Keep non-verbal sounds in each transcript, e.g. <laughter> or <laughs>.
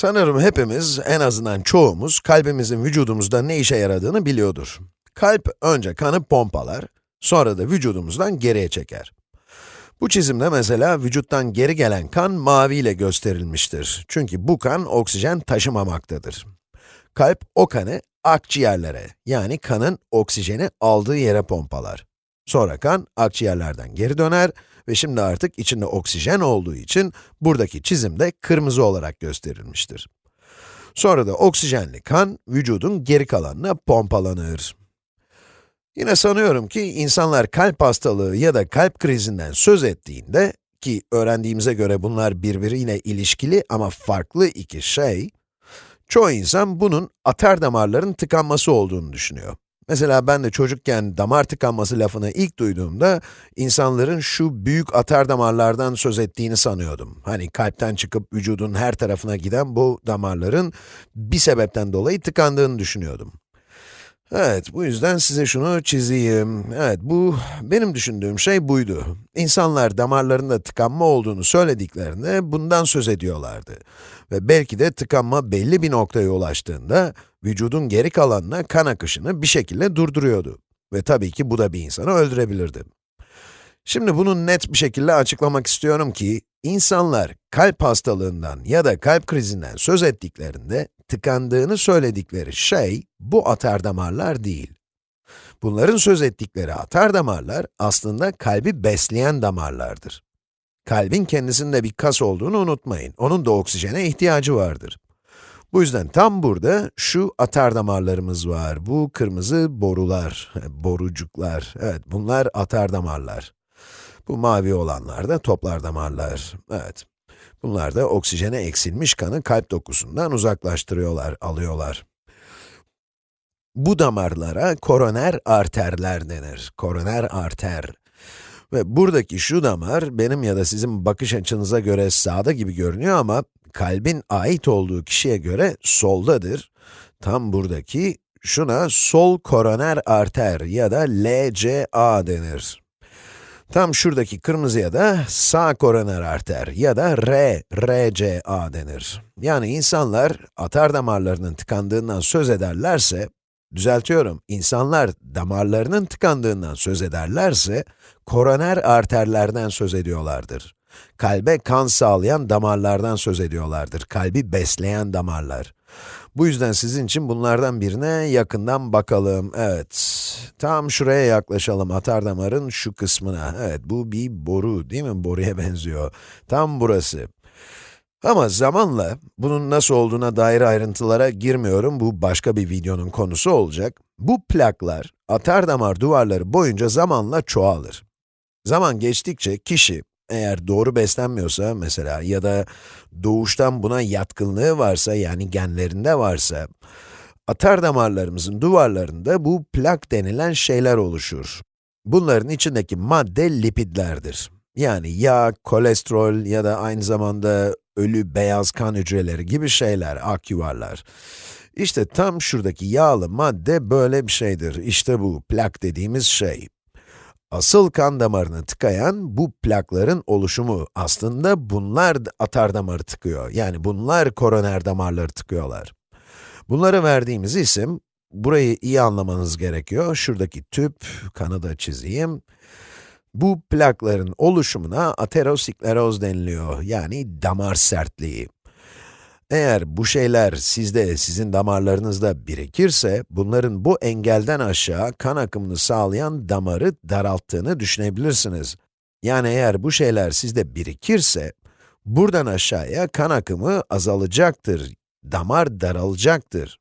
Sanırım hepimiz, en azından çoğumuz, kalbimizin vücudumuzda ne işe yaradığını biliyordur. Kalp önce kanı pompalar, sonra da vücudumuzdan geriye çeker. Bu çizimde mesela vücuttan geri gelen kan mavi ile gösterilmiştir. Çünkü bu kan oksijen taşımamaktadır. Kalp o kanı akciğerlere, yani kanın oksijeni aldığı yere pompalar. Sonra kan akciğerlerden geri döner ve şimdi artık içinde oksijen olduğu için buradaki çizimde kırmızı olarak gösterilmiştir. Sonra da oksijenli kan vücudun geri kalanına pompalanır. Yine sanıyorum ki insanlar kalp hastalığı ya da kalp krizinden söz ettiğinde, ki öğrendiğimize göre bunlar birbiriyle ilişkili ama farklı iki şey, çoğu insan bunun atar damarların tıkanması olduğunu düşünüyor. Mesela ben de çocukken damar tıkanması lafını ilk duyduğumda, insanların şu büyük atar damarlardan söz ettiğini sanıyordum. Hani kalpten çıkıp vücudun her tarafına giden bu damarların bir sebepten dolayı tıkandığını düşünüyordum. Evet, bu yüzden size şunu çizeyim. Evet, bu, benim düşündüğüm şey buydu. İnsanlar damarlarında tıkanma olduğunu söylediklerinde bundan söz ediyorlardı. Ve belki de tıkanma belli bir noktaya ulaştığında, vücudun geri kalanına kan akışını bir şekilde durduruyordu. Ve tabii ki bu da bir insanı öldürebilirdi. Şimdi bunu net bir şekilde açıklamak istiyorum ki, insanlar kalp hastalığından ya da kalp krizinden söz ettiklerinde, tıkandığını söyledikleri şey, bu atar damarlar değil. Bunların söz ettikleri atar damarlar, aslında kalbi besleyen damarlardır. Kalbin kendisinde bir kas olduğunu unutmayın, onun da oksijene ihtiyacı vardır. Bu yüzden tam burada şu atar damarlarımız var, bu kırmızı borular, <laughs> borucuklar, evet bunlar atar damarlar. Bu mavi olanlar da toplar damarlar, evet. Bunlar da oksijene eksilmiş kanı kalp dokusundan uzaklaştırıyorlar, alıyorlar. Bu damarlara koroner arterler denir. Koroner arter. Ve buradaki şu damar, benim ya da sizin bakış açınıza göre sağda gibi görünüyor ama kalbin ait olduğu kişiye göre soldadır. Tam buradaki, şuna sol koroner arter ya da LCA denir. Tam şuradaki kırmızıya da sağ koroner arter ya da R, RCA denir. Yani insanlar atar damarlarının tıkandığından söz ederlerse, düzeltiyorum, insanlar damarlarının tıkandığından söz ederlerse, koroner arterlerden söz ediyorlardır. Kalbe kan sağlayan damarlardan söz ediyorlardır, kalbi besleyen damarlar. Bu yüzden sizin için bunlardan birine yakından bakalım. Evet, tam şuraya yaklaşalım, atar damarın şu kısmına. Evet, bu bir boru değil mi? Boruya benziyor. Tam burası. Ama zamanla, bunun nasıl olduğuna dair ayrıntılara girmiyorum, bu başka bir videonun konusu olacak. Bu plaklar, atar damar duvarları boyunca zamanla çoğalır. Zaman geçtikçe kişi, eğer doğru beslenmiyorsa mesela ya da doğuştan buna yatkınlığı varsa yani genlerinde varsa, atar damarlarımızın duvarlarında bu plak denilen şeyler oluşur. Bunların içindeki madde lipidlerdir. Yani yağ, kolesterol ya da aynı zamanda ölü beyaz kan hücreleri gibi şeyler, ak yuvarlar. İşte tam şuradaki yağlı madde böyle bir şeydir. İşte bu plak dediğimiz şey. Asıl kan damarını tıkayan bu plakların oluşumu. Aslında bunlar atar damarı tıkıyor. Yani bunlar koroner damarları tıkıyorlar. Bunlara verdiğimiz isim, burayı iyi anlamanız gerekiyor. Şuradaki tüp, kanı da çizeyim. Bu plakların oluşumuna ateroskleroz deniliyor. Yani damar sertliği. Eğer bu şeyler sizde, sizin damarlarınızda birikirse, bunların bu engelden aşağı kan akımını sağlayan damarı daralttığını düşünebilirsiniz. Yani eğer bu şeyler sizde birikirse, buradan aşağıya kan akımı azalacaktır, damar daralacaktır.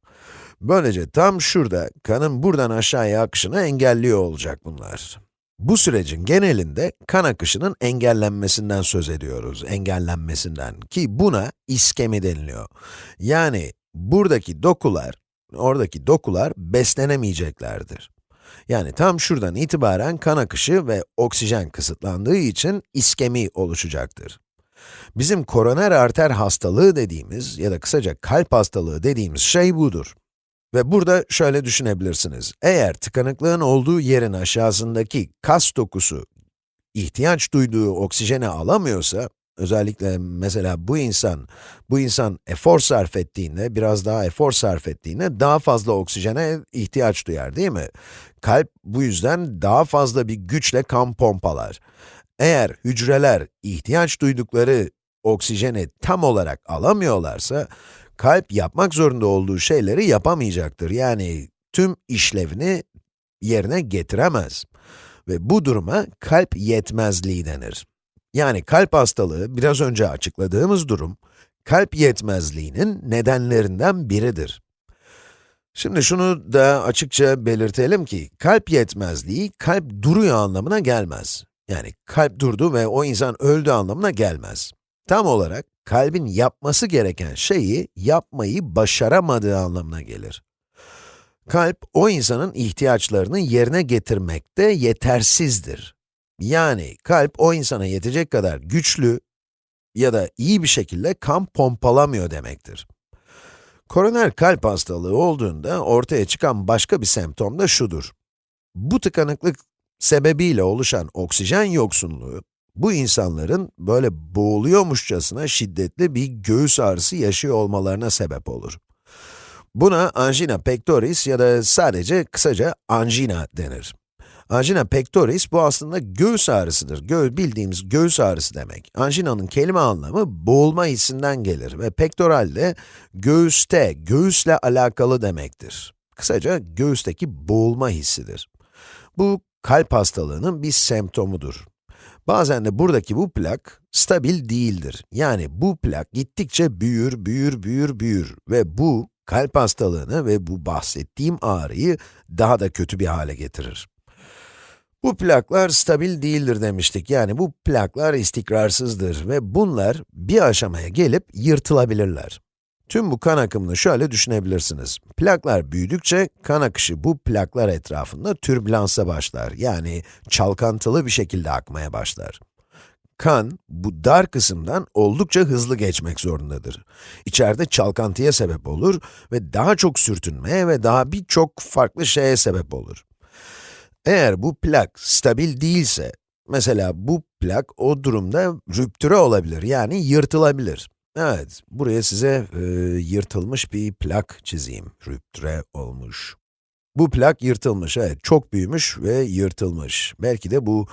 Böylece tam şurada, kanın buradan aşağıya akışını engelliyor olacak bunlar. Bu sürecin genelinde kan akışının engellenmesinden söz ediyoruz, engellenmesinden ki buna iskemi deniliyor. Yani buradaki dokular, oradaki dokular beslenemeyeceklerdir. Yani tam şuradan itibaren kan akışı ve oksijen kısıtlandığı için iskemi oluşacaktır. Bizim koroner arter hastalığı dediğimiz ya da kısaca kalp hastalığı dediğimiz şey budur. Ve burada şöyle düşünebilirsiniz. Eğer tıkanıklığın olduğu yerin aşağısındaki kas dokusu ihtiyaç duyduğu oksijeni alamıyorsa, özellikle mesela bu insan, bu insan efor sarf ettiğinde, biraz daha efor sarf ettiğinde daha fazla oksijene ihtiyaç duyar değil mi? Kalp bu yüzden daha fazla bir güçle kan pompalar. Eğer hücreler ihtiyaç duydukları oksijeni tam olarak alamıyorlarsa, kalp yapmak zorunda olduğu şeyleri yapamayacaktır. Yani tüm işlevini yerine getiremez. Ve bu duruma kalp yetmezliği denir. Yani kalp hastalığı, biraz önce açıkladığımız durum, kalp yetmezliğinin nedenlerinden biridir. Şimdi şunu da açıkça belirtelim ki, kalp yetmezliği, kalp duruyor anlamına gelmez. Yani kalp durdu ve o insan öldü anlamına gelmez. Tam olarak, kalbin yapması gereken şeyi yapmayı başaramadığı anlamına gelir. Kalp, o insanın ihtiyaçlarını yerine getirmekte yetersizdir. Yani kalp o insana yetecek kadar güçlü ya da iyi bir şekilde kan pompalamıyor demektir. Koroner kalp hastalığı olduğunda ortaya çıkan başka bir semptom da şudur. Bu tıkanıklık sebebiyle oluşan oksijen yoksunluğu, bu insanların böyle boğuluyormuşçasına şiddetli bir göğüs ağrısı yaşıyor olmalarına sebep olur. Buna angina pectoris ya da sadece kısaca angina denir. Angina pectoris bu aslında göğüs ağrısıdır. Gö bildiğimiz göğüs ağrısı demek. Angina'nın kelime anlamı boğulma hissinden gelir ve pektoral de göğüste, göğüsle alakalı demektir. Kısaca göğüsteki boğulma hissidir. Bu kalp hastalığının bir semptomudur. Bazen de buradaki bu plak stabil değildir. Yani bu plak gittikçe büyür, büyür, büyür, büyür ve bu kalp hastalığını ve bu bahsettiğim ağrıyı daha da kötü bir hale getirir. Bu plaklar stabil değildir demiştik. Yani bu plaklar istikrarsızdır ve bunlar bir aşamaya gelip yırtılabilirler. Tüm bu kan akımını şöyle düşünebilirsiniz. Plaklar büyüdükçe kan akışı bu plaklar etrafında türbülansa başlar. Yani çalkantılı bir şekilde akmaya başlar. Kan, bu dar kısımdan oldukça hızlı geçmek zorundadır. İçeride çalkantıya sebep olur ve daha çok sürtünmeye ve daha birçok farklı şeye sebep olur. Eğer bu plak stabil değilse, mesela bu plak o durumda rüptüre olabilir, yani yırtılabilir. Evet, buraya size e, yırtılmış bir plak çizeyim. Rüptüre olmuş. Bu plak yırtılmış, evet, çok büyümüş ve yırtılmış. Belki de bu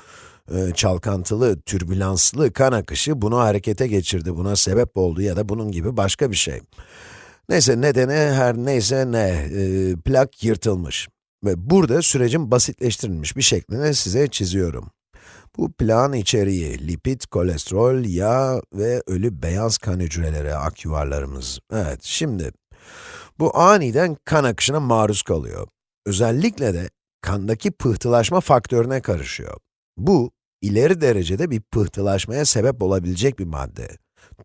e, çalkantılı, türbülanslı kan akışı bunu harekete geçirdi, buna sebep oldu ya da bunun gibi başka bir şey. Neyse, nedeni her neyse ne, e, plak yırtılmış. Ve burada sürecin basitleştirilmiş bir şeklini size çiziyorum. Bu plağın içeriği, lipid, kolesterol, yağ ve ölü beyaz kan hücreleri, ak yuvarlarımız. Evet, şimdi, bu aniden kan akışına maruz kalıyor. Özellikle de kandaki pıhtılaşma faktörüne karışıyor. Bu, ileri derecede bir pıhtılaşmaya sebep olabilecek bir madde.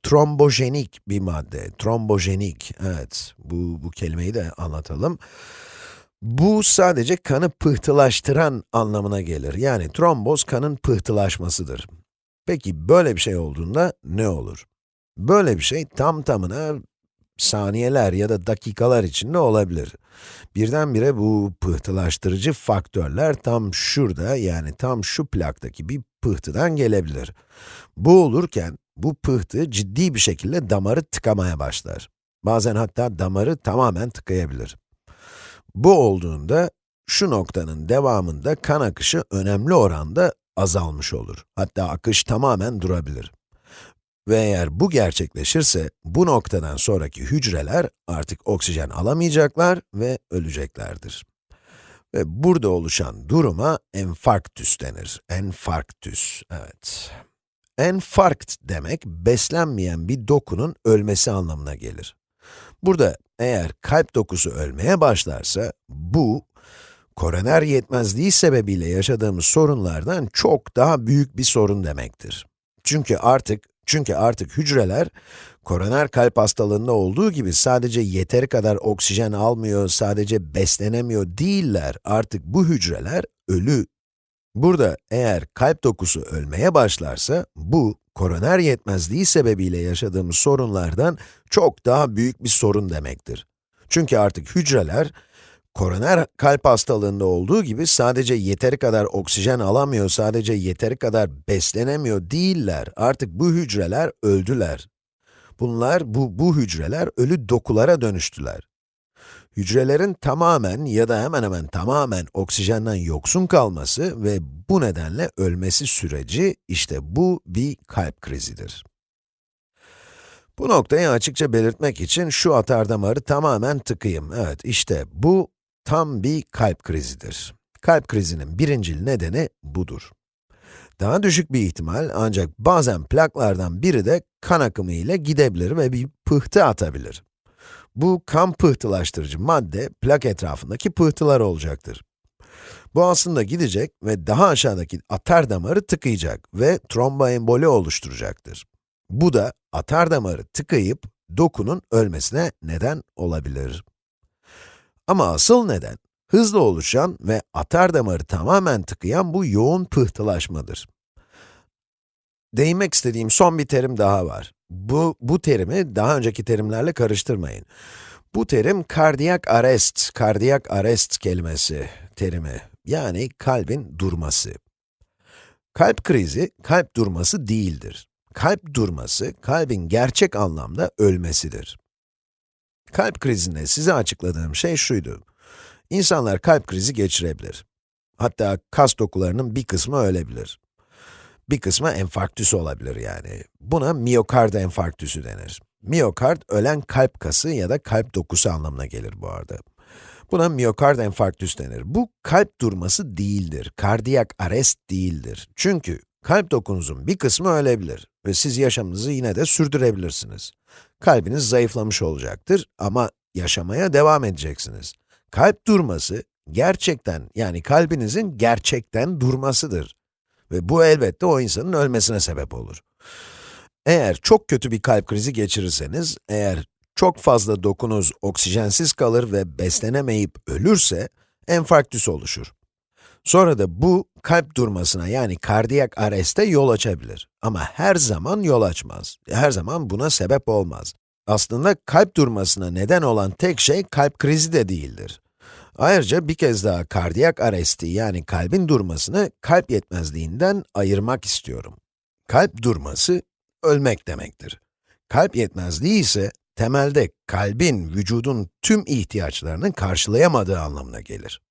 Trombojenik bir madde, trombojenik, evet, bu, bu kelimeyi de anlatalım. Bu sadece kanı pıhtılaştıran anlamına gelir. Yani tromboz kanın pıhtılaşmasıdır. Peki böyle bir şey olduğunda ne olur? Böyle bir şey tam tamına saniyeler ya da dakikalar içinde olabilir. Birdenbire bu pıhtılaştırıcı faktörler tam şurada, yani tam şu plaktaki bir pıhtıdan gelebilir. Bu olurken, bu pıhtı ciddi bir şekilde damarı tıkamaya başlar. Bazen hatta damarı tamamen tıkayabilir. Bu olduğunda, şu noktanın devamında kan akışı önemli oranda azalmış olur. Hatta akış tamamen durabilir. Ve eğer bu gerçekleşirse, bu noktadan sonraki hücreler artık oksijen alamayacaklar ve öleceklerdir. Ve burada oluşan duruma enfarktüs denir. Enfarktüs, evet. Enfarkt demek, beslenmeyen bir dokunun ölmesi anlamına gelir. Burada eğer kalp dokusu ölmeye başlarsa, bu, koroner yetmezliği sebebiyle yaşadığımız sorunlardan çok daha büyük bir sorun demektir. Çünkü artık, çünkü artık hücreler, koroner kalp hastalığında olduğu gibi sadece yeteri kadar oksijen almıyor, sadece beslenemiyor değiller. Artık bu hücreler ölü. Burada eğer kalp dokusu ölmeye başlarsa, bu, koroner yetmezliği sebebiyle yaşadığımız sorunlardan çok daha büyük bir sorun demektir. Çünkü artık hücreler, Koroner kalp hastalığında olduğu gibi sadece yeteri kadar oksijen alamıyor, sadece yeteri kadar beslenemiyor değiller. Artık bu hücreler öldüler. Bunlar, bu, bu hücreler ölü dokulara dönüştüler. Hücrelerin tamamen ya da hemen hemen tamamen oksijenden yoksun kalması ve bu nedenle ölmesi süreci, işte bu bir kalp krizidir. Bu noktayı açıkça belirtmek için şu atar damarı tamamen tıkayım. Evet, işte bu tam bir kalp krizidir. Kalp krizinin birincil nedeni budur. Daha düşük bir ihtimal ancak bazen plaklardan biri de kan akımı ile gidebilir ve bir pıhtı atabilir. Bu kan pıhtılaştırıcı madde plak etrafındaki pıhtılar olacaktır. Bu aslında gidecek ve daha aşağıdaki atar damarı tıkayacak ve tromboemboli oluşturacaktır. Bu da atar damarı tıkayıp dokunun ölmesine neden olabilir. Ama asıl neden, hızlı oluşan ve atar damarı tamamen tıkayan bu yoğun pıhtılaşmadır. Değinmek istediğim son bir terim daha var. Bu, bu terimi daha önceki terimlerle karıştırmayın. Bu terim kardiyak arrest, kardiyak arrest kelimesi terimi. Yani kalbin durması. Kalp krizi, kalp durması değildir. Kalp durması, kalbin gerçek anlamda ölmesidir. Kalp krizinde size açıkladığım şey şuydu. İnsanlar kalp krizi geçirebilir. Hatta kas dokularının bir kısmı ölebilir. Bir kısmı enfarktüs olabilir yani. Buna miyokard enfarktüsü denir. Miyokard, ölen kalp kası ya da kalp dokusu anlamına gelir bu arada. Buna miyokard enfarktüs denir. Bu kalp durması değildir, kardiyak arrest değildir. Çünkü kalp dokunuzun bir kısmı ölebilir ve siz yaşamınızı yine de sürdürebilirsiniz. Kalbiniz zayıflamış olacaktır ama yaşamaya devam edeceksiniz. Kalp durması, gerçekten yani kalbinizin gerçekten durmasıdır. Ve bu elbette o insanın ölmesine sebep olur. Eğer çok kötü bir kalp krizi geçirirseniz, eğer çok fazla dokunuz oksijensiz kalır ve beslenemeyip ölürse, enfarktüs oluşur. Sonra da bu, kalp durmasına yani kardiyak areste yol açabilir. Ama her zaman yol açmaz. Her zaman buna sebep olmaz. Aslında kalp durmasına neden olan tek şey kalp krizi de değildir. Ayrıca bir kez daha kardiyak aresti yani kalbin durmasını kalp yetmezliğinden ayırmak istiyorum. Kalp durması, ölmek demektir. Kalp yetmezliği ise temelde kalbin, vücudun tüm ihtiyaçlarını karşılayamadığı anlamına gelir.